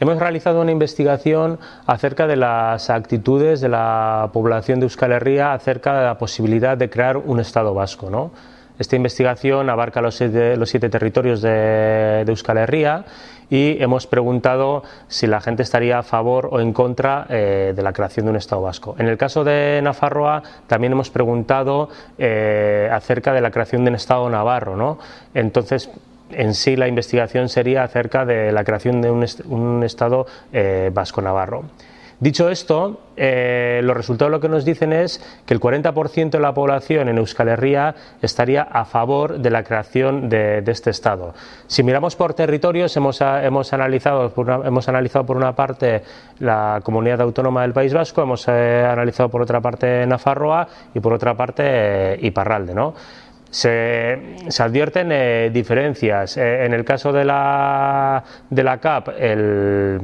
Hemos realizado una investigación acerca de las actitudes de la población de Euskal Herria acerca de la posibilidad de crear un Estado vasco. ¿no? Esta investigación abarca los siete, territorios de, Euskal Herria y hemos preguntado si la gente estaría a favor o en contra eh, de la creación de un Estado vasco. En el caso de Nafarroa también hemos preguntado eh, acerca de la creación de un Estado navarro. Entonces, en sí la investigación sería acerca de la creación de un, est un Estado eh, vasco-navarro. Dicho esto, eh, los resultados lo que nos dicen es que el 40% de la población en Euskal Herria estaría a favor de la creación de, de este Estado. Si miramos por territorios, hemos, hemos, analizado por una, hemos analizado por una parte la comunidad autónoma del País Vasco, hemos eh, analizado por otra parte Nafarroa y por otra parte eh, Iparralde. ¿no? Se, advierten eh, diferencias. Eh, en el caso de la, de la CAP, el,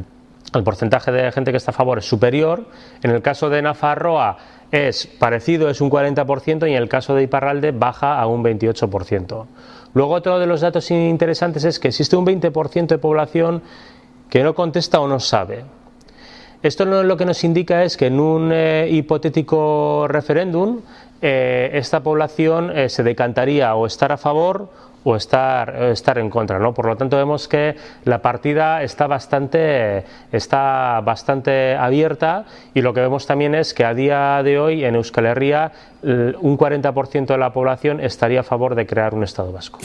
el, porcentaje de gente que está a favor es superior. En el caso de Nafarroa es parecido, es un 40%, y en el caso de Iparralde baja a un 28%. Luego otro de los datos interesantes es que existe un 20% de población que no contesta o no sabe. Esto lo que nos indica es que en un eh, hipotético referéndum eh, esta población eh, se decantaría o estar a favor o estar, estar en contra. ¿no? Por lo tanto, vemos que la partida está bastante, está bastante abierta y lo que vemos también es que a día de hoy en Euskal Herria un 40% de la población estaría a favor de crear un Estado vasco.